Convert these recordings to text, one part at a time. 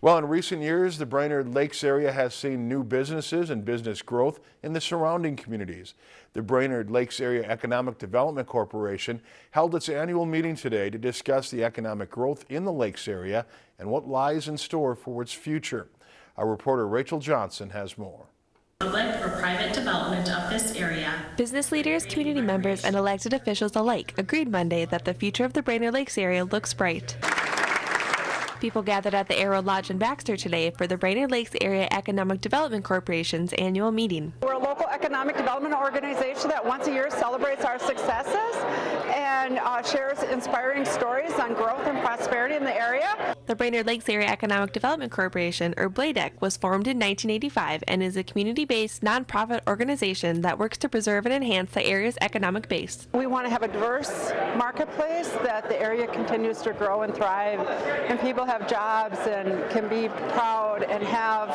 Well, in recent years, the Brainerd Lakes area has seen new businesses and business growth in the surrounding communities. The Brainerd Lakes Area Economic Development Corporation held its annual meeting today to discuss the economic growth in the lakes area and what lies in store for its future. Our reporter Rachel Johnson has more. Public or private development of this area. Business leaders, community members, and elected officials alike agreed Monday that the future of the Brainerd Lakes area looks bright. People gathered at the Arrow Lodge in Baxter today for the Brainerd Lakes Area Economic Development Corporation's annual meeting. We're a local economic development organization that once a year celebrates our successes and uh, shares inspiring stories on growth and prosperity in the area. The Brainerd Lakes Area Economic Development Corporation, or BLADEC, was formed in 1985 and is a community-based nonprofit organization that works to preserve and enhance the area's economic base. We want to have a diverse marketplace that the area continues to grow and thrive and people have jobs and can be proud and have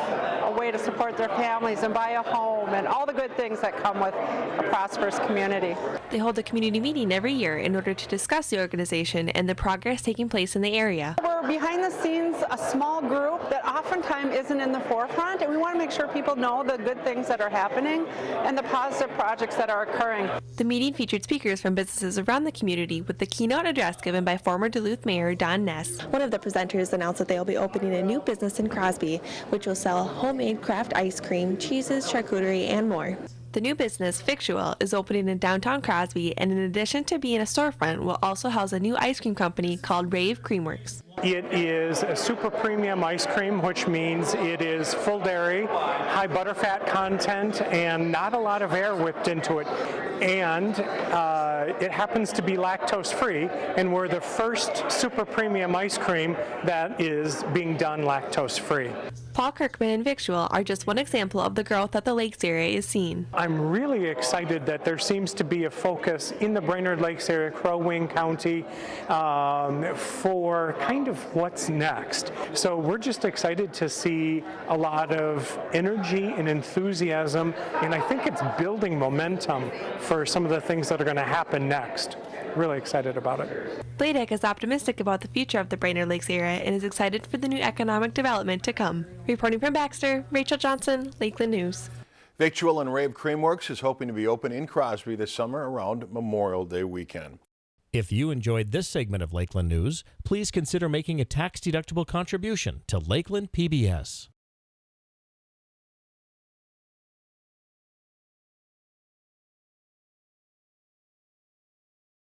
a way to support their families and buy a home and all the good things that come with a prosperous community. They hold a community meeting every year in order to discuss the organization and the progress taking place in the area. We're behind the scenes a small group that oftentimes isn't in the forefront and we want to make sure people know the good things that are happening and the positive projects that are occurring. The meeting featured speakers from businesses around the community with the keynote address given by former Duluth Mayor Don Ness. One of the presenters announced that they will be opening a new business in Crosby, which will sell homemade craft ice cream, cheeses, charcuterie, and more. The new business, Victual, is opening in downtown Crosby and in addition to being a storefront, will also house a new ice cream company called Rave Creamworks. It is a super premium ice cream, which means it is full dairy, high butterfat content, and not a lot of air whipped into it. And uh, it happens to be lactose free, and we're the first super premium ice cream that is being done lactose free. Paul Kirkman and Victual are just one example of the growth that the Lakes area is seeing. I'm really excited that there seems to be a focus in the Brainerd Lakes area, Crow Wing County, um, for kind of what's next. So we're just excited to see a lot of energy and enthusiasm, and I think it's building momentum for some of the things that are going to happen next really excited about it. BLADEC is optimistic about the future of the Brainerd Lakes area and is excited for the new economic development to come. Reporting from Baxter, Rachel Johnson, Lakeland News. Victual and Rave Creamworks is hoping to be open in Crosby this summer around Memorial Day weekend. If you enjoyed this segment of Lakeland News, please consider making a tax-deductible contribution to Lakeland PBS.